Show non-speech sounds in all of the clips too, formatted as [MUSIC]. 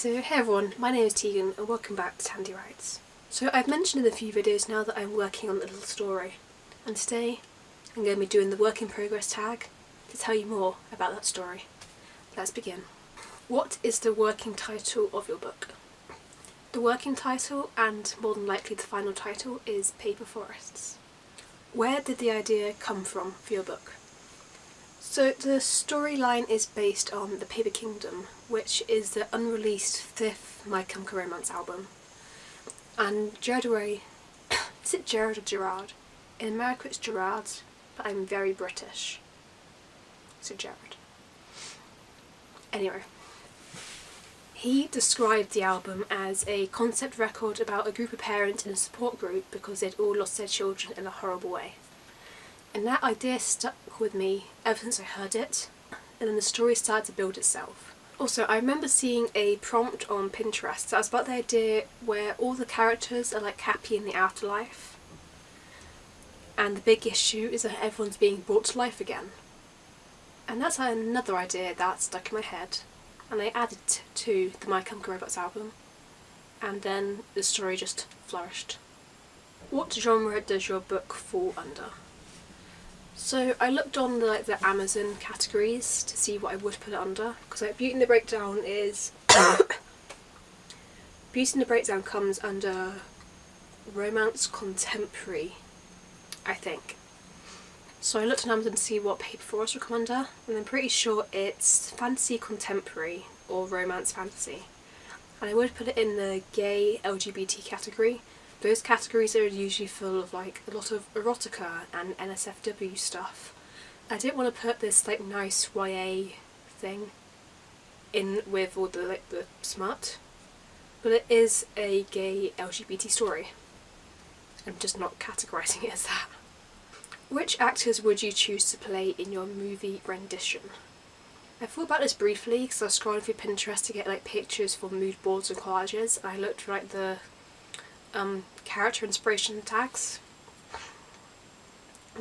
So hey everyone, my name is Tegan and welcome back to Tandy Writes. So I've mentioned in a few videos now that I'm working on a little story and today I'm going to be doing the work in progress tag to tell you more about that story. Let's begin. What is the working title of your book? The working title and more than likely the final title is Paper Forests. Where did the idea come from for your book? So the storyline is based on The Paper Kingdom, which is the unreleased fifth My Chemical Romance album. And Gerard Way, [COUGHS] is it Gerard or Gerard? In America it's Gerard, but I'm very British. So Gerard. Anyway. He described the album as a concept record about a group of parents in a support group because they'd all lost their children in a horrible way. And that idea stuck with me ever since I heard it, and then the story started to build itself. Also, I remember seeing a prompt on Pinterest that was about the idea where all the characters are like happy in the afterlife, and the big issue is that everyone's being brought to life again. And that's another idea that stuck in my head, and I added to the My Chemical Romance album, and then the story just flourished. What genre does your book fall under? So I looked on the, like the Amazon categories to see what I would put it under because like Beauty and the Breakdown is [COUGHS] Beauty and the Breakdown comes under romance contemporary I think. So I looked on Amazon to see what Paper Forest would come under and I'm pretty sure it's fantasy contemporary or romance fantasy and I would put it in the gay LGBT category those categories are usually full of like a lot of erotica and NSFW stuff. I didn't want to put this like nice YA thing in with all the like the smut, but it is a gay LGBT story. I'm just not categorising it as that. Which actors would you choose to play in your movie rendition? I thought about this briefly because I was scrolling through Pinterest to get like pictures for mood boards and collages and I looked for like the um, character inspiration tags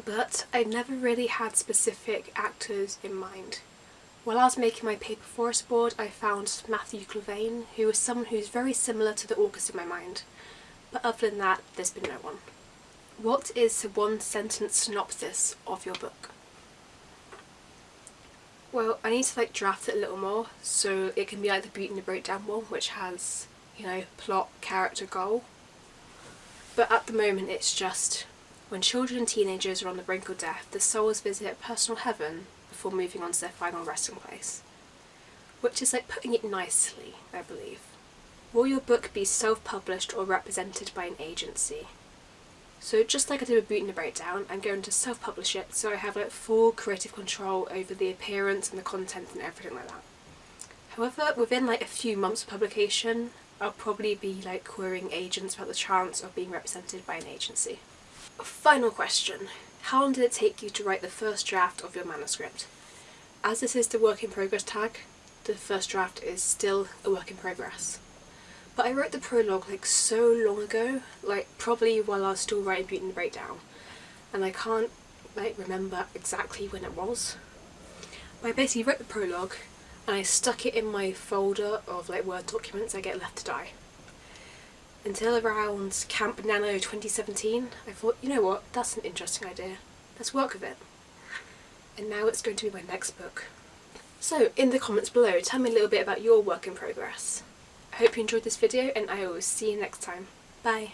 but I never really had specific actors in mind. While I was making my paper forest board I found Matthew Clavane who was someone who's very similar to the August in my mind but other than that there's been no one. What is the one sentence synopsis of your book? Well I need to like draft it a little more so it can be like the Beauty and the Breakdown one which has you know plot, character, goal but at the moment it's just when children and teenagers are on the brink of death, the souls visit a personal heaven before moving on to their final resting place. Which is like putting it nicely, I believe. Will your book be self-published or represented by an agency? So just like I did with and the Breakdown, I'm going to self-publish it so I have like full creative control over the appearance and the content and everything like that. However, within like a few months of publication, I'll probably be like querying agents about the chance of being represented by an agency. Final question. How long did it take you to write the first draft of your manuscript? As this is the work in progress tag, the first draft is still a work in progress. But I wrote the prologue like so long ago, like probably while I was still writing Beauty and the Breakdown, and I can't like remember exactly when it was. But I basically wrote the prologue and I stuck it in my folder of like Word documents I get left to die. Until around Camp Nano 2017 I thought, you know what, that's an interesting idea, let's work with it. And now it's going to be my next book. So in the comments below tell me a little bit about your work in progress. I hope you enjoyed this video and I will see you next time. Bye!